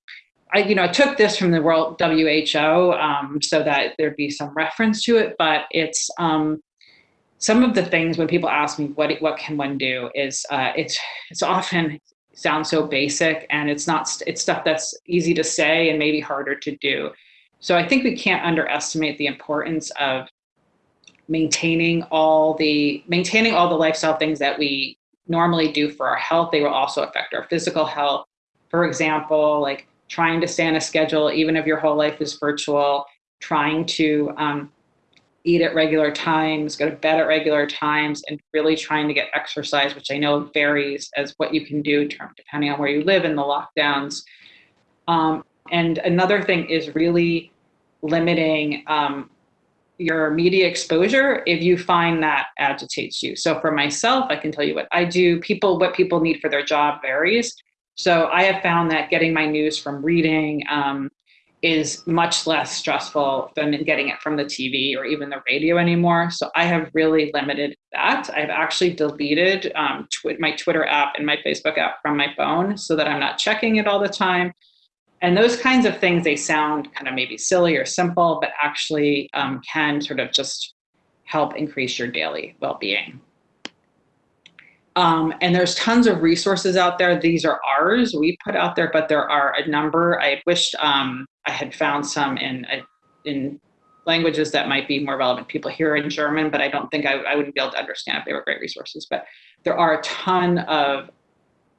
I, you know, I took this from the World WHO um, so that there'd be some reference to it, but it's um, some of the things when people ask me what what can one do is uh, it's it's often sounds so basic and it's not it's stuff that's easy to say and maybe harder to do. So I think we can't underestimate the importance of maintaining all the maintaining all the lifestyle things that we normally do for our health. They will also affect our physical health. For example, like trying to stay on a schedule, even if your whole life is virtual, trying to um, eat at regular times, go to bed at regular times, and really trying to get exercise, which I know varies as what you can do depending on where you live in the lockdowns. Um, and another thing is really limiting um, your media exposure if you find that agitates you. So for myself, I can tell you what I do. People, what people need for their job varies. So I have found that getting my news from reading um, is much less stressful than getting it from the TV or even the radio anymore. So I have really limited that. I've actually deleted um, tw my Twitter app and my Facebook app from my phone so that I'm not checking it all the time. And those kinds of things, they sound kind of maybe silly or simple, but actually um, can sort of just help increase your daily well-being. Um, and there's tons of resources out there. These are ours, we put out there, but there are a number. I wished um, I had found some in, uh, in languages that might be more relevant people here in German, but I don't think I, I wouldn't be able to understand if they were great resources. But there are a ton of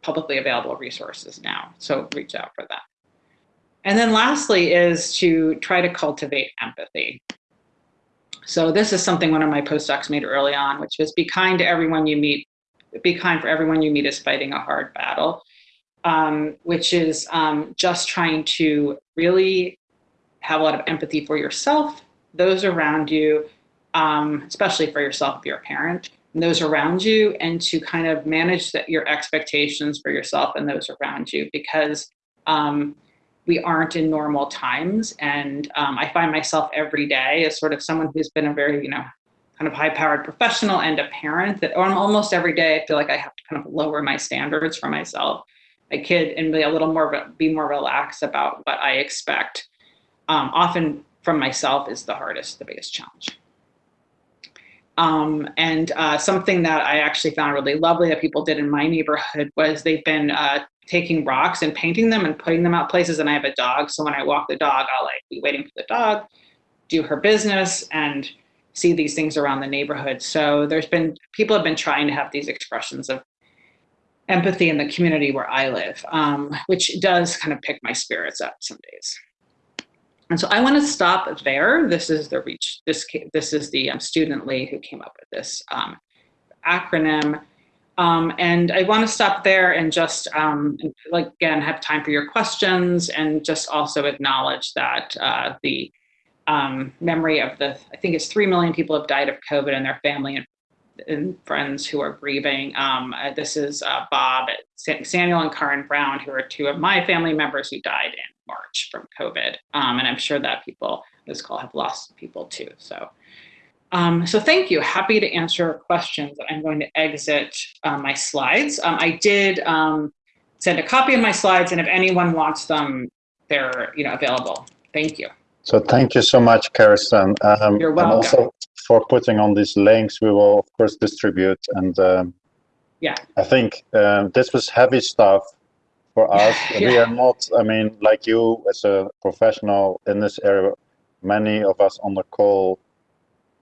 publicly available resources now, so reach out for that. And then lastly is to try to cultivate empathy. So this is something one of my postdocs made early on, which was be kind to everyone you meet, be kind for everyone you meet is fighting a hard battle, um, which is um, just trying to really have a lot of empathy for yourself, those around you, um, especially for yourself if you're a parent, and those around you, and to kind of manage your expectations for yourself and those around you because um, we aren't in normal times. And um, I find myself every day as sort of someone who's been a very, you know, kind of high powered professional and a parent that almost every day I feel like I have to kind of lower my standards for myself, my kid, and be a little more, be more relaxed about what I expect. Um, often from myself is the hardest, the biggest challenge. Um, and uh, something that I actually found really lovely that people did in my neighborhood was they've been uh, taking rocks and painting them and putting them out places. And I have a dog, so when I walk the dog, I'll like be waiting for the dog, do her business, and see these things around the neighborhood. So there's been, people have been trying to have these expressions of empathy in the community where I live, um, which does kind of pick my spirits up some days. And so I want to stop there. This is the reach. This this is the um, student Lee who came up with this um, acronym. Um, and I want to stop there and just um, like again have time for your questions and just also acknowledge that uh, the um, memory of the I think it's three million people have died of COVID and their family and, and friends who are grieving. Um, uh, this is uh, Bob, Samuel, and Karen Brown, who are two of my family members who died in March from COVID, um, and I'm sure that people this call have lost people too. So. Um, so thank you. Happy to answer questions. I'm going to exit uh, my slides. Um, I did um, send a copy of my slides, and if anyone wants them, they're you know available. Thank you. So thank you so much, Karestan. Um, You're welcome. And also for putting on these links, we will of course distribute. And um, yeah, I think uh, this was heavy stuff for <laughs> us. yeah. We are not. I mean, like you as a professional in this area, many of us on the call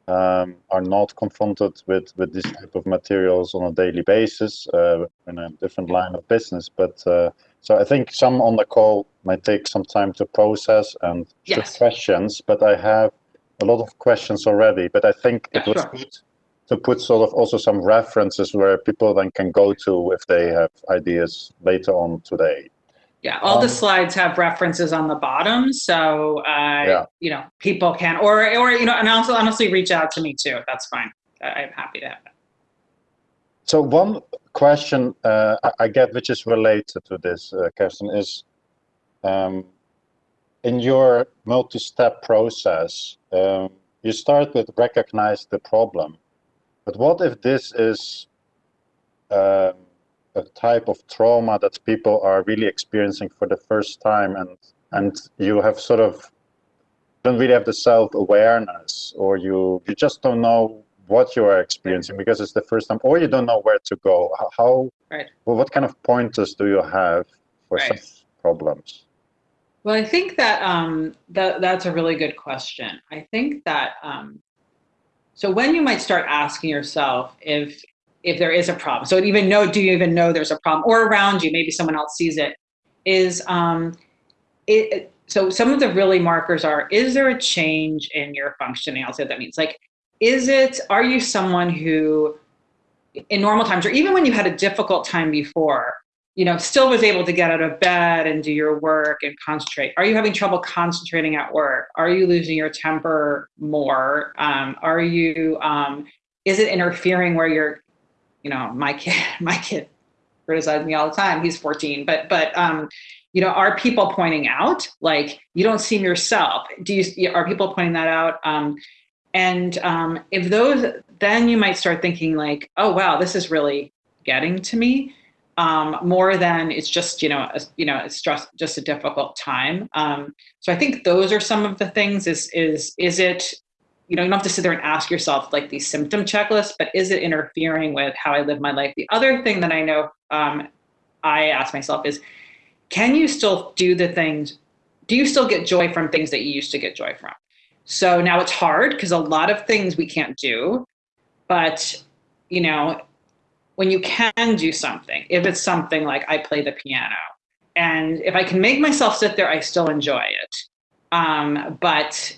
um, are not confronted with, with this type of materials on a daily basis uh, in a different line of business. But uh, so I think some on the call might take some time to process and yes. questions, but I have a lot of questions already. But I think yeah, it was sure. good to put sort of also some references where people then can go to if they have ideas later on today. Yeah, all um, the slides have references on the bottom, so uh, yeah. you know people can, or or you know, and also honestly reach out to me too. That's fine. I'm happy to have that. So one question uh, I get, which is related to this, uh, Karestan, is um, in your multi-step process, um, you start with recognize the problem, but what if this is um, a type of trauma that people are really experiencing for the first time and and you have sort of don't really have the self-awareness or you you just don't know what you are experiencing because it's the first time or you don't know where to go how right. well what kind of pointers do you have for right. such problems well i think that um that that's a really good question i think that um so when you might start asking yourself if if there is a problem. So even know, do you even know there's a problem or around you, maybe someone else sees it is, um, it, so some of the really markers are, is there a change in your functioning? I'll say what that means. Like, is it, are you someone who in normal times, or even when you had a difficult time before, you know, still was able to get out of bed and do your work and concentrate? Are you having trouble concentrating at work? Are you losing your temper more? Um, are you, um, is it interfering where you're you know, my kid, <laughs> my kid criticizes me all the time. He's 14, but, but, um, you know, are people pointing out like, you don't seem yourself? Do you, are people pointing that out? Um, and um, if those, then you might start thinking like, oh, wow, this is really getting to me. Um, more than it's just you know a, you know it's just just a difficult time. Um, so I think those are some of the things. Is is is it you know, you don't have to sit there and ask yourself like these symptom checklists, but is it interfering with how I live my life? The other thing that I know um, I ask myself is, can you still do the things? Do you still get joy from things that you used to get joy from? So now it's hard because a lot of things we can't do, but you know, when you can do something, if it's something like I play the piano, and if I can make myself sit there, I still enjoy it. Um, but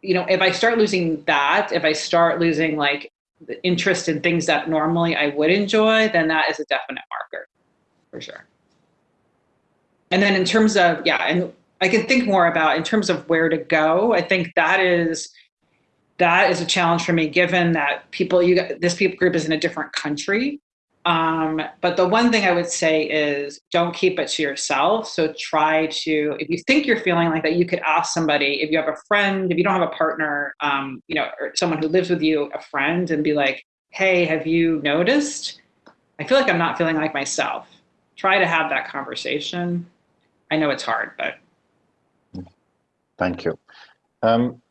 you know, if I start losing that, if I start losing like the interest in things that normally I would enjoy, then that is a definite marker for sure. And then in terms of, yeah, and I can think more about in terms of where to go. I think that is, that is a challenge for me, given that people, you this people group is in a different country. Um, but the one thing I would say is don't keep it to yourself. So try to, if you think you're feeling like that, you could ask somebody, if you have a friend, if you don't have a partner, um, you know, or someone who lives with you, a friend, and be like, hey, have you noticed? I feel like I'm not feeling like myself. Try to have that conversation. I know it's hard, but. Thank you. Um,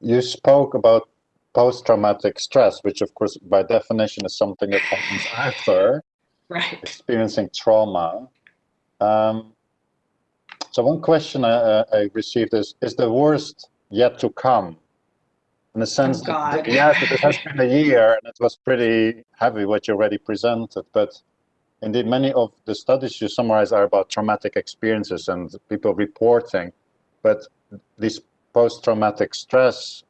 you spoke about post-traumatic stress, which of course by definition is something that happens after <laughs> right. experiencing trauma. Um, so one question I, I, received is, is the worst yet to come? In the sense oh, that, yes, it has been a year and it was pretty heavy what you already presented, but indeed many of the studies you summarize are about traumatic experiences and people reporting, but this post-traumatic stress.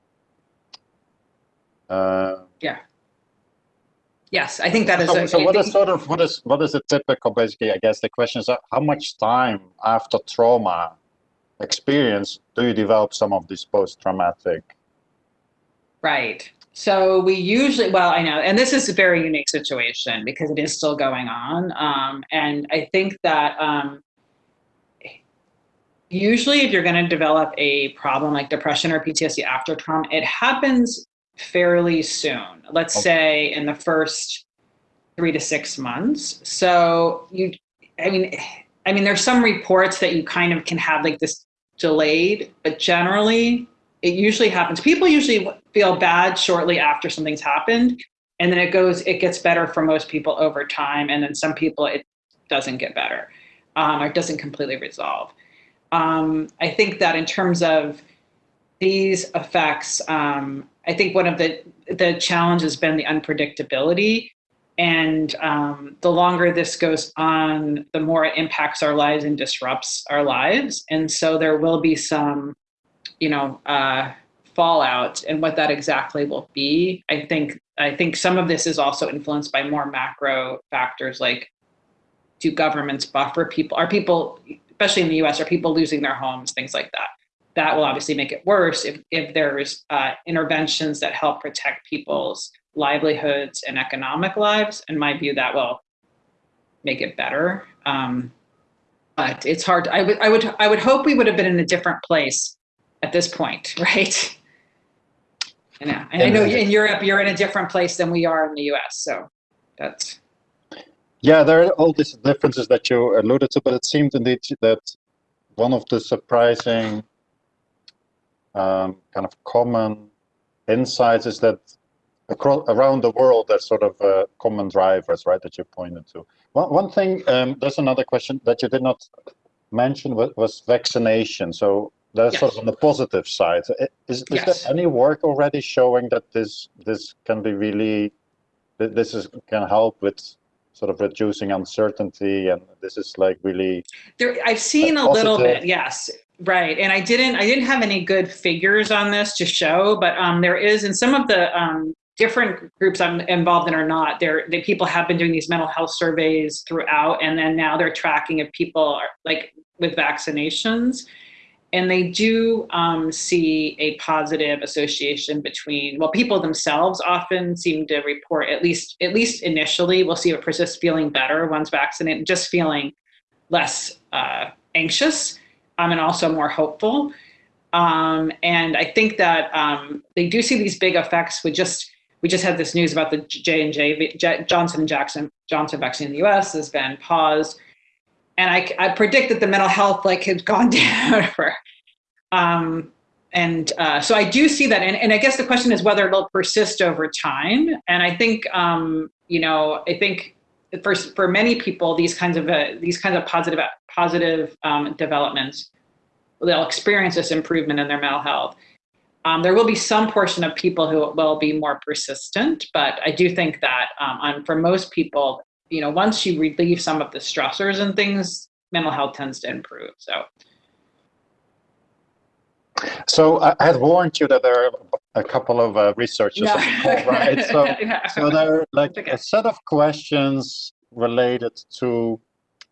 Uh, yeah. Yes, I think that is. So, a, so what is sort of what is what is a typical? Basically, I guess the question is how much time after trauma experience do you develop some of these post-traumatic? Right. So we usually, well, I know, and this is a very unique situation because it is still going on. Um, and I think that um, usually if you're going to develop a problem like depression or PTSD after trauma, it happens fairly soon. Let's okay. say in the first three to six months. So you, I mean, I mean, there's some reports that you kind of can have like this delayed, but generally it usually happens. People usually feel bad shortly after something's happened, and then it goes, it gets better for most people over time, and then some people it doesn't get better, um, or doesn't completely resolve. Um, I think that in terms of these effects, um, I think one of the the challenge has been the unpredictability, and um, the longer this goes on, the more it impacts our lives and disrupts our lives, and so there will be some you know, uh, fallout and what that exactly will be. I think I think some of this is also influenced by more macro factors like do governments buffer people? Are people, especially in the US, are people losing their homes, things like that? That will obviously make it worse if, if there's uh, interventions that help protect people's livelihoods and economic lives. In my view, that will make it better. Um, but it's hard. I would, I would, I would hope we would have been in a different place at this point, <laughs> right? I know. And I know in Europe, you're in a different place than we are in the US. So that's. Yeah, there are all these differences that you alluded to, but it seemed indeed that one of the surprising um, kind of common insights is that across, around the world, there's sort of uh, common drivers, right, that you pointed to. One, one thing, um, there's another question that you did not mention was, was vaccination. So that's yes. sort of on the positive side. Is, is yes. there any work already showing that this this can be really, this is can help with sort of reducing uncertainty and this is like really there i've seen a little bit yes right and i didn't i didn't have any good figures on this to show but um there is in some of the um different groups i'm involved in or not there the people have been doing these mental health surveys throughout and then now they're tracking if people are like with vaccinations and they do um, see a positive association between well people themselves often seem to report at least at least initially we'll see if it persist feeling better once vaccinated just feeling less uh, anxious um, and also more hopeful. Um, and i think that um, they do see these big effects. With just we just had this news about the j&j johnson and jackson johnson vaccine in the us has been paused and I, I predict that the mental health like has gone <laughs> down for um, and uh, so I do see that, and, and I guess the question is whether it'll persist over time. And I think, um, you know, I think for for many people, these kinds of uh, these kinds of positive positive um, developments, they'll experience this improvement in their mental health. Um, there will be some portion of people who will be more persistent, but I do think that um, on, for most people, you know, once you relieve some of the stressors and things, mental health tends to improve. So. So I had warned you that there are a couple of uh, researchers, no. right? So, <laughs> so there are like okay. a set of questions related to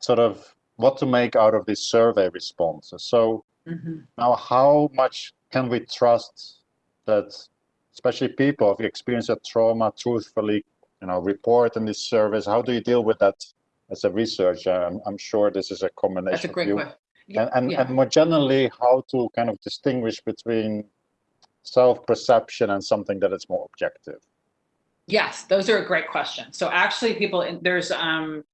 sort of what to make out of these survey responses. So mm-hmm. now, how much can we trust that, especially people who experience a trauma, truthfully, you know, report in this service? How do you deal with that as a researcher? I'm, I'm sure this is a combination. That's a great question and, and, yeah. and more generally, how to kind of distinguish between self-perception and something that is more objective? Yes, those are a great question. So actually people, there's, um,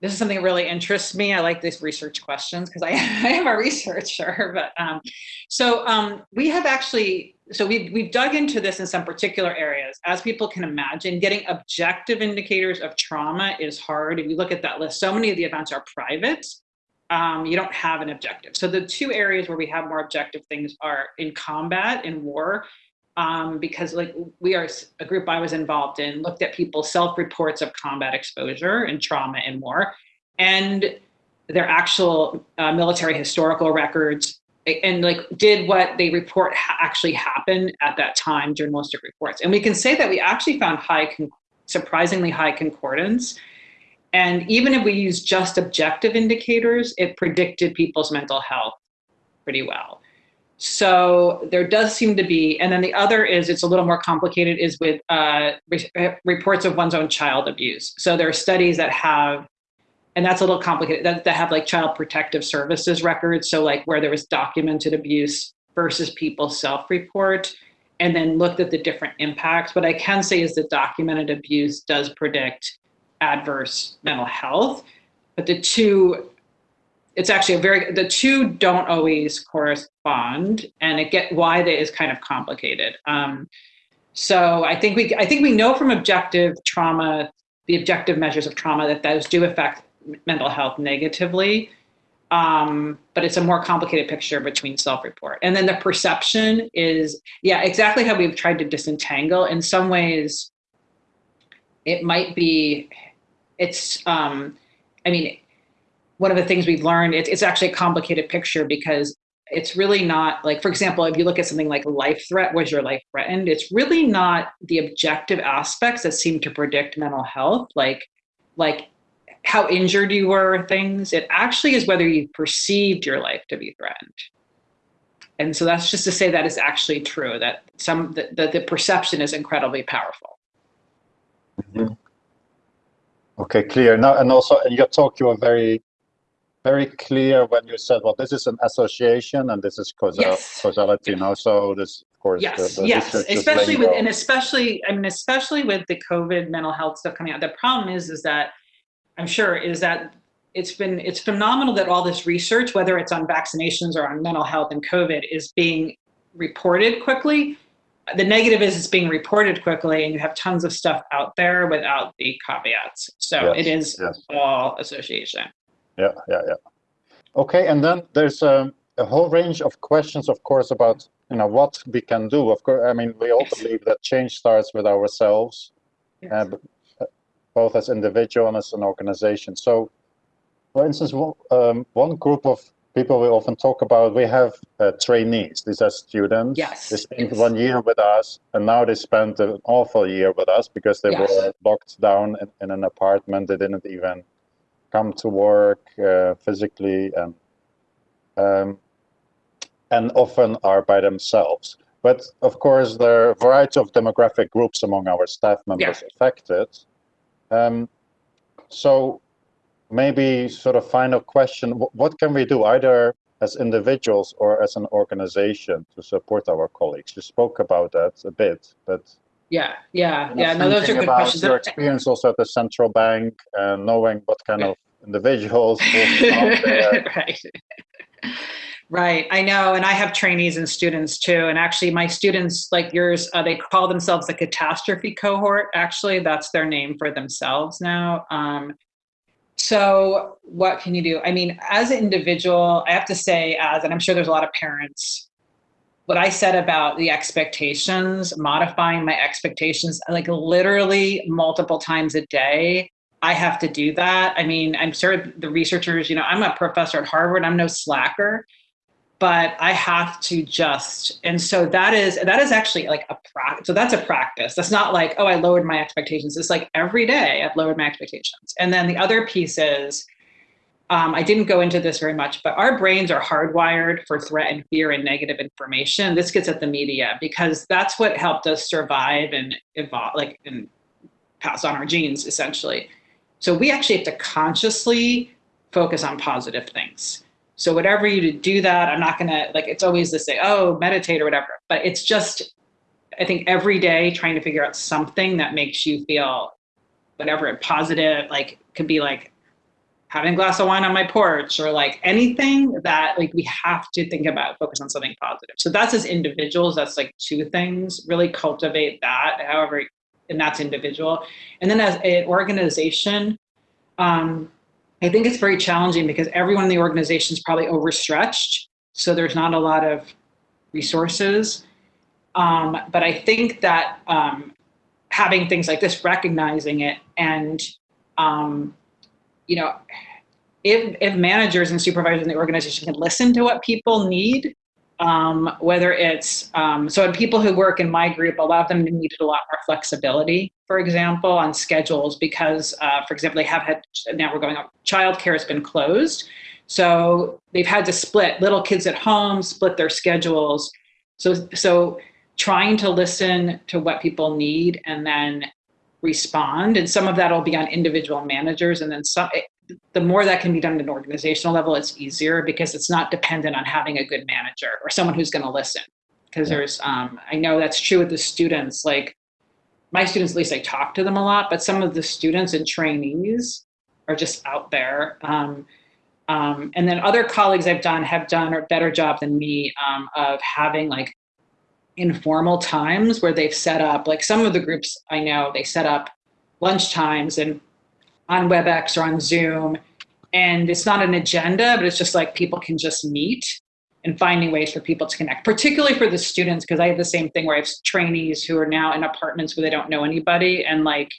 this is something that really interests me. I like these research questions because I, <laughs> I am a researcher, <laughs> but um, so um, we have actually, so we've, we've dug into this in some particular areas. As people can imagine, getting objective indicators of trauma is hard. If you look at that list, so many of the events are private um, you don't have an objective. So the two areas where we have more objective things are in combat, in war, um, because like we are a group I was involved in looked at people's self-reports of combat exposure and trauma and more, and their actual uh, military historical records and like did what they report ha- actually happened at that time journalistic reports. And we can say that we actually found high surprisingly high concordance. And even if we use just objective indicators it predicted people's mental health pretty well. So there does seem to be and then the other is it's a little more complicated is with uh, re- reports of one's own child abuse. So there are studies that have and that's a little complicated that, that have like child protective services records so like where there was documented abuse versus people self-report and then looked at the different impacts. What i can say is that documented abuse does predict adverse mental health but the two it's actually a very the two don't always correspond and it get why that is kind of complicated. Um, so i think we i think we know from objective trauma the objective measures of trauma that those do affect mental health negatively. Um, but it's a more complicated picture between self-report. And then the perception is, yeah, exactly how we've tried to disentangle. In some ways, it might be, it's, um, I mean, one of the things we've learned, it's, it's actually a complicated picture because it's really not like, for example, if you look at something like life threat, was your life threatened? It's really not the objective aspects that seem to predict mental health, like, like how injured you were things. It actually is whether you perceived your life to be threatened. And so that's just to say that is actually true, that some that the, perception is incredibly powerful. Mm-hmm. Okay, clear. Now, and also in your talk, you were very, very clear when you said, well, this is an association and this is causal, yes. causality. Now, so this, of course, yes, the, the yes, especially with, and especially, I mean, especially with the COVID mental health stuff coming out. The problem is, is that I'm sure, is that it's been it's phenomenal that all this research, whether it's on vaccinations or on mental health and COVID, is being reported quickly. The negative is it's being reported quickly, and you have tons of stuff out there without the caveats. So yes, it is yes. all association. Yeah, yeah, yeah. Okay, and then there's a, a, whole range of questions, of course, about you know what we can do. Of course, I mean we all yes. believe that change starts with ourselves. Yes. Uh, both as individual and as an organization. So, for instance, um, one group of people we often talk about, we have uh, trainees. These are students. Yes. They spent yes. one year with us, and now they spent an awful year with us because they yes. were locked down in, in, an apartment. They didn't even come to work uh, physically, and um, and often are by themselves. But of course, there are a variety of demographic groups among our staff members yeah. affected. Um, so maybe sort of final question, what can we do either as individuals or as an organization to support our colleagues? You spoke about that a bit, but yeah, yeah, yeah. No, those are good questions. Your experience also at the central bank and knowing what kind of <laughs> individuals right. <laughs> Right, I know, and I have trainees and students too. And actually, my students, like yours, uh, they call themselves the catastrophe cohort. Actually, that's their name for themselves now. Um, so, what can you do? I mean, as an individual, I have to say, as, and I'm sure there's a lot of parents, what I said about the expectations, modifying my expectations, like literally multiple times a day. I have to do that. I mean, I'm sure the researchers, you know, I'm a professor at Harvard, I'm no slacker but I have to just, and so that is that is actually like a practice. So that's a practice. That's not like oh I lowered my expectations. It's like every day I've lowered my expectations. And then the other piece is, um, I didn't go into this very much, but our brains are hardwired for threat and fear and negative information. This gets at the media because that's what helped us survive and evolve, like and pass on our genes essentially. So we actually have to consciously focus on positive things so whatever you do that, I'm not gonna like it's always to say, oh, meditate or whatever. But it's just I think every day trying to figure out something that makes you feel whatever positive, like could be like having a glass of wine on my porch or like anything that like we have to think about focus on something positive so that's as individuals that's like two things really cultivate that however and that's individual and then as an organization um, I think it's very challenging because everyone in the organization is probably overstretched. So there's not a lot of resources. Um, but I think that um, having things like this, recognizing it, and um, you know, if if managers and supervisors in the organization can listen to what people need, um, whether it's um, so, people who work in my group, a lot of them needed a lot more flexibility, for example, on schedules because, uh, for example, they have had now we're going up. Childcare has been closed, so they've had to split little kids at home, split their schedules. So so trying to listen to what people need and then respond. And some of that will be on individual managers. And then some, the more that can be done at an organizational level, it's easier because it's not dependent on having a good manager or someone who's going to listen. Because yeah. there's, um, I know that's true with the students. Like my students, at least I talk to them a lot, but some of the students and trainees are just out there. Um, um, and then other colleagues I've done have done a better job than me um, of having like informal times where they've set up, like some of the groups I know, they set up lunch times and on WebEx or on Zoom. And it's not an agenda, but it's just like people can just meet and finding ways for people to connect, particularly for the students, because I have the same thing where I have trainees who are now in apartments where they don't know anybody and like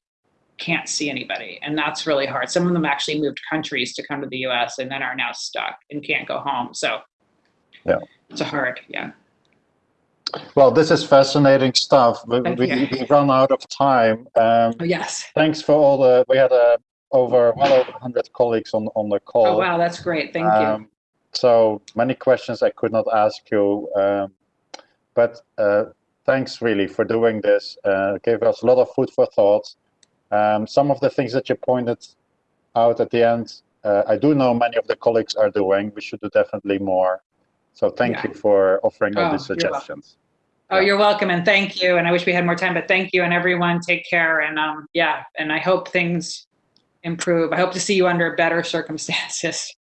can't see anybody. And that's really hard. Some of them actually moved countries to come to the US and then are now stuck and can't go home. So yeah, it's a hard, yeah. Well, this is fascinating stuff. We, we, we, run out of time. Um, oh, yes. Thanks for all the, we had uh, over well over 100 colleagues on, on the call. Oh, wow, that's great. Thank um, you. So many questions I could not ask you. Um, but uh, thanks really for doing this. Uh, gave us a lot of food for thought. Um, some of the things that you pointed out at the end, uh, I do know many of the colleagues are doing. We should do definitely more. So thank yeah. you for offering all oh, these suggestions. You're oh, you're welcome, and thank you. And I wish we had more time, but thank you, and everyone, take care. And um, yeah, and I hope things improve. I hope to see you under better circumstances.